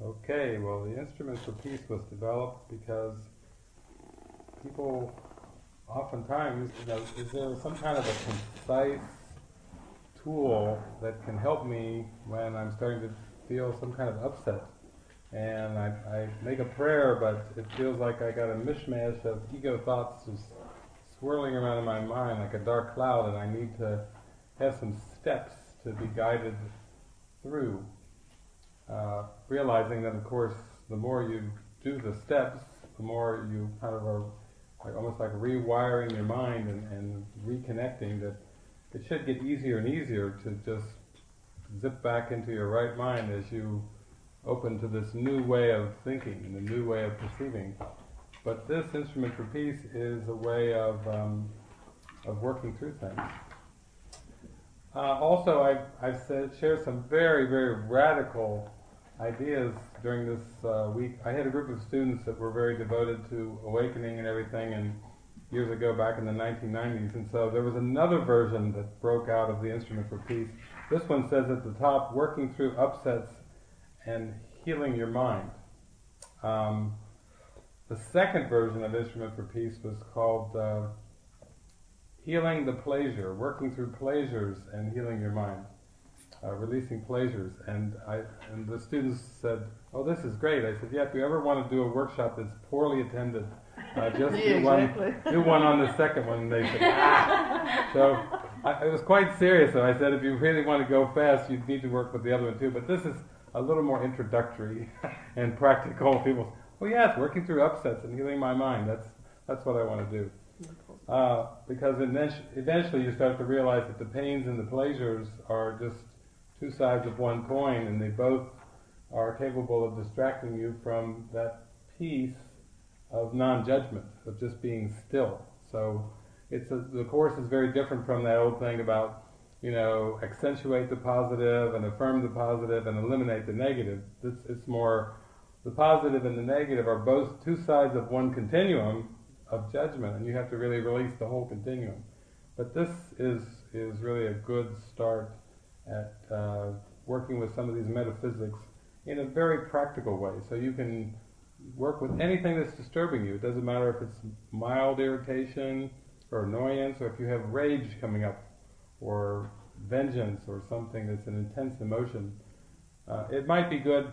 Okay, well, the instrument for peace was developed because people oftentimes, you know, is there some kind of a concise tool that can help me when I'm starting to feel some kind of upset? And I, I make a prayer, but it feels like I got a mishmash of ego thoughts just swirling around in my mind like a dark cloud, and I need to have some steps to be guided through. Realizing that, of course, the more you do the steps, the more you kind of are like, almost like rewiring your mind and, and reconnecting. That it should get easier and easier to just zip back into your right mind as you open to this new way of thinking and a new way of perceiving. But this instrument for peace is a way of um, of working through things. Uh, also, I've, I've said, shared some very, very radical ideas during this uh, week. I had a group of students that were very devoted to awakening and everything, and years ago, back in the 1990s, and so there was another version that broke out of the Instrument for Peace. This one says at the top, working through upsets and healing your mind. Um, the second version of Instrument for Peace was called uh, Healing the Pleasure, working through pleasures and healing your mind uh, releasing pleasures. And I and the students said, "Oh, this is great." I said, "Yeah, if you ever want to do a workshop that's poorly attended, uh, just yeah, do one do one on the second one." And they said, ah. "So." I, it was quite serious, and I said, if you really want to go fast, you need to work with the other one too. But this is a little more introductory and practical. People, well, yes, working through upsets and healing my mind. That's that's what I want to do. Uh, because eventually you start to realize that the pains and the pleasures are just two sides of one coin, and they both are capable of distracting you from that peace of non-judgment, of just being still. So it's a, the course is very different from that old thing about you know accentuate the positive and affirm the positive and eliminate the negative. It's, it's more the positive and the negative are both two sides of one continuum of judgment, and you have to really release the whole continuum. But this is is really a good start at uh, working with some of these metaphysics in a very practical way. So you can work with anything that's disturbing you. It doesn't matter if it's mild irritation or annoyance, or if you have rage coming up, or vengeance, or something that's an intense emotion. Uh, it might be good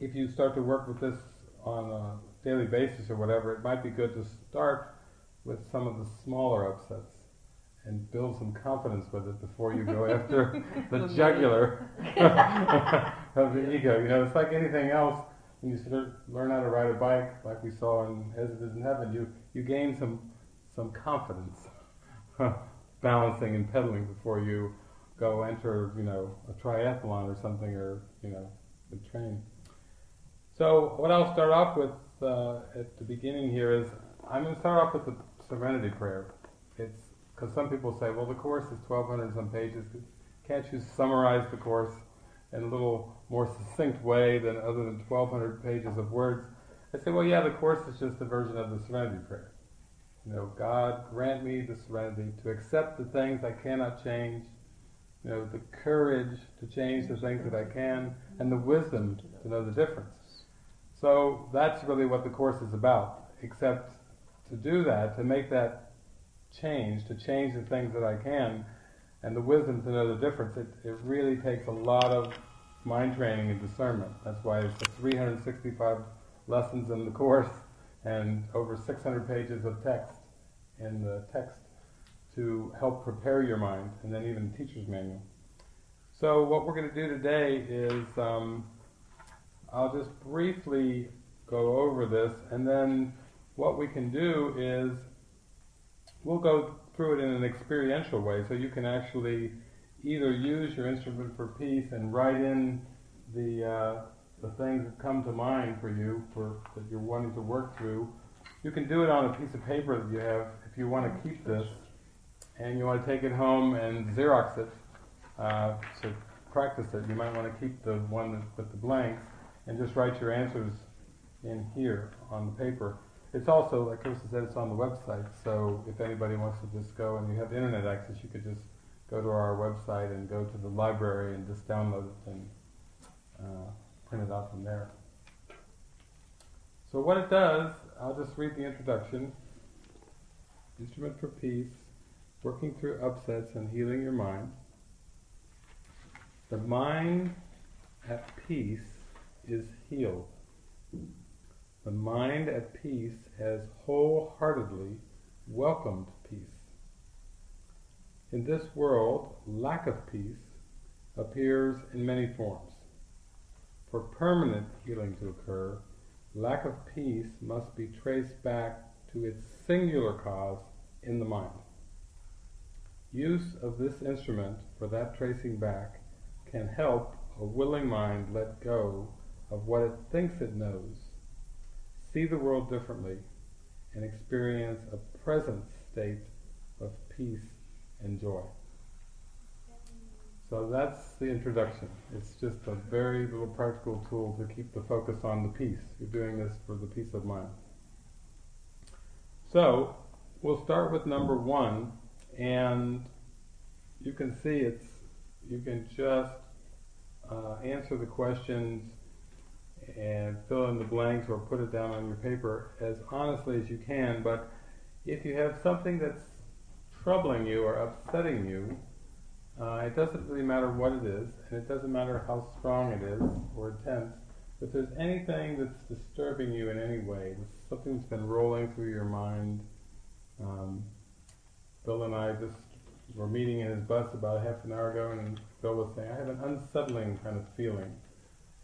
if you start to work with this on a daily basis or whatever. It might be good to start with some of the smaller upsets and build some confidence with it before you go after the jugular of the ego. You know, it's like anything else. When you start learn how to ride a bike, like we saw in As It Is in Heaven, you you gain some some confidence, balancing and pedaling before you go enter, you know, a triathlon or something, or you know, the train. So what I'll start off with uh, at the beginning here is I'm going to start off with the Serenity Prayer. It's because some people say, well, the course is 1,200 some pages. Can't you summarize the course in a little more succinct way than other than 1,200 pages of words? I say, well, yeah, the course is just a version of the Serenity Prayer. You know, God grant me the serenity to accept the things I cannot change, you know, the courage to change the things that I can, and the wisdom to know the difference. So that's really what the course is about. Except to do that, to make that change, to change the things that I can, and the wisdom to know the difference, it, it really takes a lot of mind training and discernment. That's why it's the 365 lessons in the course and over 600 pages of text in the text to help prepare your mind, and then even the teacher's manual. So what we're going to do today is um, I'll just briefly go over this, and then what we can do is we'll go through it in an experiential way, so you can actually either use your instrument for peace and write in the uh, the things that come to mind for you for that you're wanting to work through. You can do it on a piece of paper that you have if you want to keep this, and you want to take it home and Xerox it uh, to practice it. You might want to keep the one with the blanks and just write your answers in here on the paper. It's also, like Krista said, it's on the website. So if anybody wants to just go and you have internet access, you could just go to our website and go to the library and just download it and uh, print it out from there. So what it does, I'll just read the introduction. Instrument for peace, working through upsets and healing your mind. The mind at peace is healed. The mind at peace has wholeheartedly welcomed peace. In this world, lack of peace appears in many forms. For permanent healing to occur, lack of peace must be traced back to its singular cause in the mind. Use of this instrument for that tracing back can help a willing mind let go of what it thinks it knows, see the world differently, and experience a present state of peace and joy. So that's the introduction. It's just a very little practical tool to keep the focus on the peace. You're doing this for the peace of mind. So we'll start with number one, and you can see it's you can just uh, answer the questions and fill in the blanks or put it down on your paper as honestly as you can. But if you have something that's troubling you or upsetting you, uh, it doesn't really matter what it is, and it doesn't matter how strong it is or intense. If there's anything that's disturbing you in any way, something that's been rolling through your mind, um, Bill and I just were meeting in his bus about half an hour ago, and Bill was saying, I have an unsettling kind of feeling.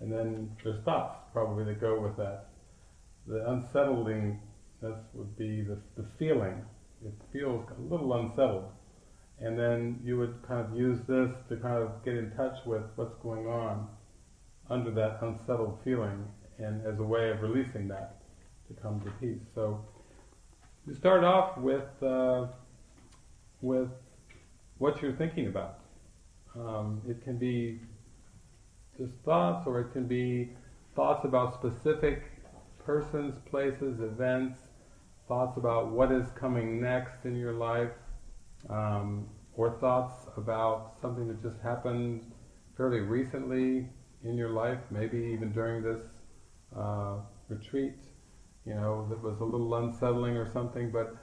And then there's thoughts probably that go with that. The unsettlingness would be the, the feeling. It feels a little unsettled. And then you would kind of use this to kind of get in touch with what's going on under that unsettled feeling and as a way of releasing that to come to peace. So you start off with uh, with what you're thinking about. Um, it can be just thoughts, or it can be thoughts about specific persons, places, events, thoughts about what is coming next in your life, um, or thoughts about something that just happened fairly recently in your life, maybe even during this uh, retreat, you know, that was a little unsettling or something, but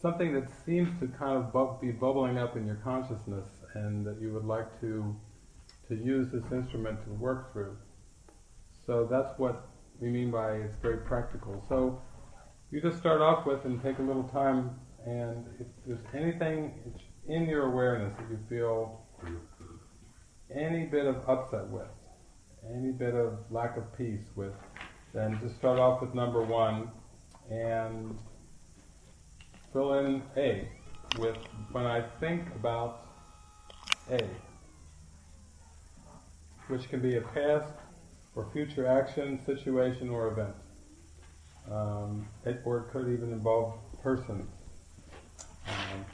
something that seems to kind of bu- be bubbling up in your consciousness and that you would like to to use this instrument to work through. So that's what we mean by it's very practical. So you just start off with and take a little time and if there's anything in your awareness that you feel any bit of upset with, any bit of lack of peace with, then just start off with number one and fill in A with when I think about A, which can be a past or future action, situation, or event. Um, it, or it could even involve persons. Um,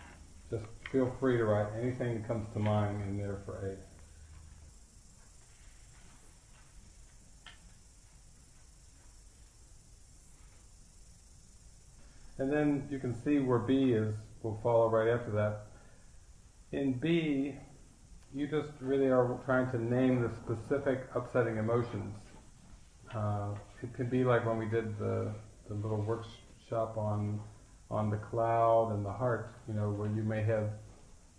just feel free to write anything that comes to mind in there for A. And then you can see where B is, will follow right after that. In B, you just really are trying to name the specific upsetting emotions. Uh, it could be like when we did the, the little workshop on on the cloud and the heart, you know, where you may have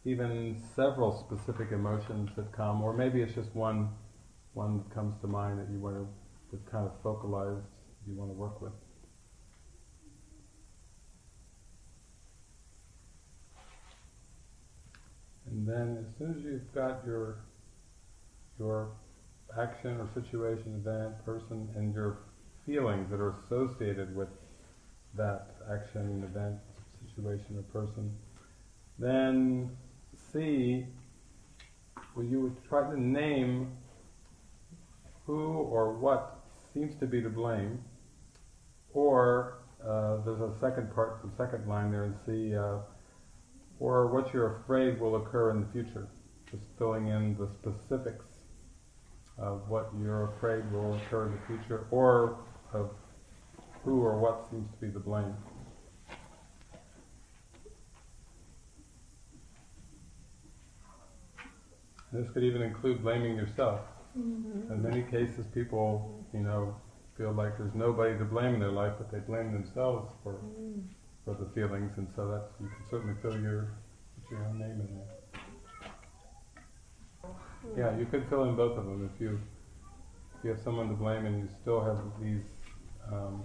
even several specific emotions that come, or maybe it's just one one that comes to mind that you want to that kind of focalized you want to work with. And then as soon as you've got your your action or situation, event, person, and your feelings that are associated with that action, event, situation, or person, then see, well, you would try to name who or what seems to be to blame, or uh, there's a second part, the second line there and see. uh, or what you're afraid will occur in the future. Just filling in the specifics of what you're afraid will occur in the future, or of who or what seems to be the blame. This could even include blaming yourself. Mm-hmm. In many cases, people, you know, feel like there's nobody to blame in their life, but they blame themselves for mm. For the feelings, and so that's you can certainly fill your your own name in there. Yeah, you could fill in both of them if you if you have someone to blame and you still have these um,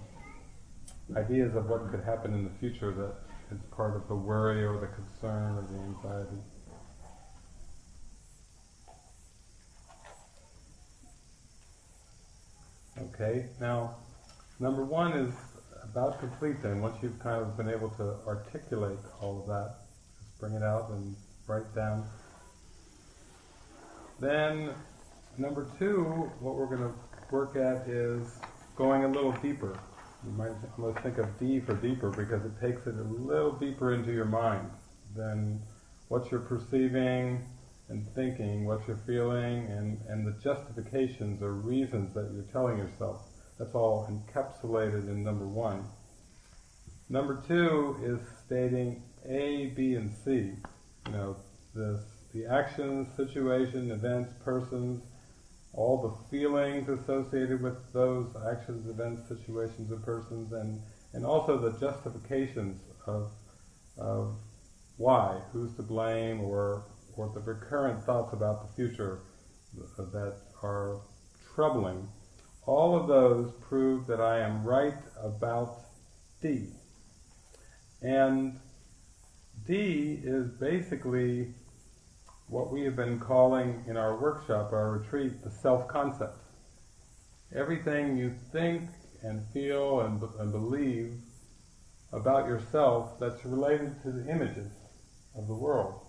ideas of what could happen in the future that is part of the worry or the concern or the anxiety. Okay, now number one is about complete then. Once you've kind of been able to articulate all of that, just bring it out and write down. Then number two, what we're going to work at is going a little deeper. You might almost think of D for deeper because it takes it a little deeper into your mind than what you're perceiving and thinking, what you're feeling, and, and the justifications or reasons that you're telling yourself. That's all encapsulated in number one. Number two is stating A, B, and C. You know, this, the actions, situation, events, persons, all the feelings associated with those actions, events, situations, and persons, and, and also the justifications of, of why, who's to blame, or, or the recurrent thoughts about the future that are troubling. All of those prove that I am right about D. And D is basically what we have been calling in our workshop, our retreat, the self-concept. Everything you think and feel and, and believe about yourself that's related to the images of the world.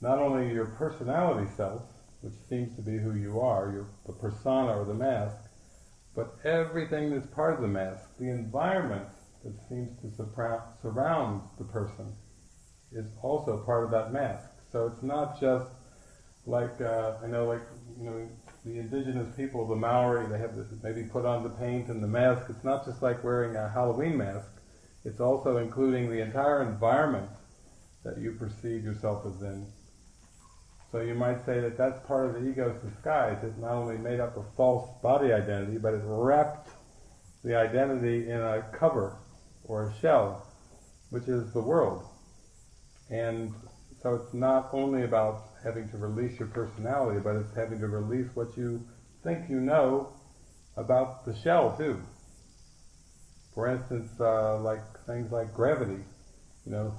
Not only your personality self, which seems to be who you are, your, the persona or the mask, but everything that's part of the mask, the environment that seems to surround the person, is also part of that mask. So it's not just like uh, I know, like you know, the indigenous people, the Maori, they have this, maybe put on the paint and the mask. It's not just like wearing a Halloween mask. It's also including the entire environment that you perceive yourself as in. So you might say that that's part of the ego's disguise. It's not only made up of false body identity, but it wrapped the identity in a cover or a shell, which is the world. And so it's not only about having to release your personality, but it's having to release what you think you know about the shell too. For instance, uh, like things like gravity, you know,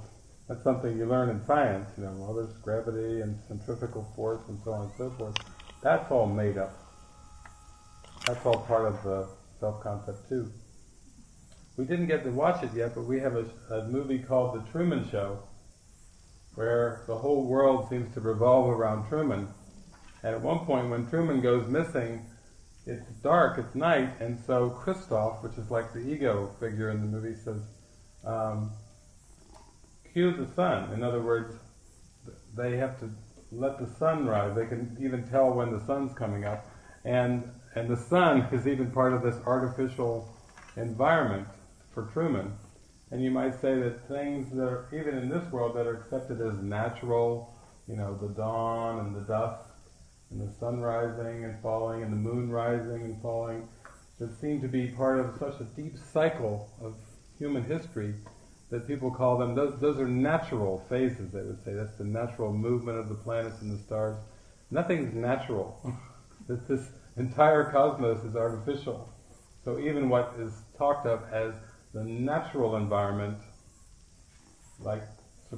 that's something you learn in science, you know, well there's gravity and centrifugal force and so on and so forth. That's all made up. That's all part of the self-concept too. We didn't get to watch it yet, but we have a, a movie called The Truman Show, where the whole world seems to revolve around Truman. And at one point, when Truman goes missing, it's dark, it's night, and so Christof, which is like the ego figure in the movie, says, um, cue the sun. In other words, they have to let the sun rise. They can even tell when the sun's coming up. And, and the sun is even part of this artificial environment for Truman. And you might say that things that are, even in this world, that are accepted as natural, you know, the dawn and the dusk, and the sun rising and falling, and the moon rising and falling, that seem to be part of such a deep cycle of human history that people call them, those, those are natural phases, they would say. That's the natural movement of the planets and the stars. Nothing's natural. this entire cosmos is artificial. So even what is talked of as the natural environment, like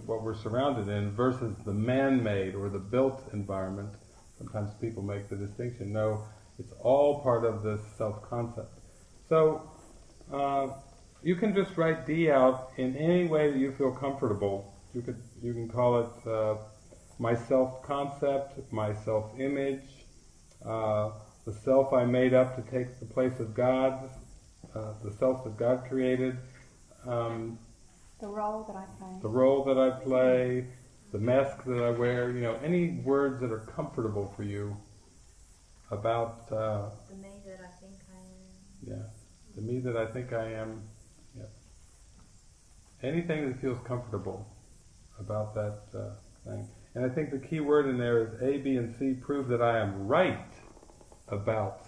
what we're surrounded in, versus the man-made or the built environment. Sometimes people make the distinction. No, it's all part of this self-concept. So uh, you can just write D out in any way that you feel comfortable. You could you can call it uh, my self-concept, my self-image, uh, the self I made up to take the place of God, uh, the self that God created, um, the role that I play, the role that I play, the mask that I wear. You know, any words that are comfortable for you about uh, the me that I think I am. Yeah, the me that I think I am. Anything that feels comfortable about that uh, thing. And I think the key word in there is A, B, and C prove that I am right about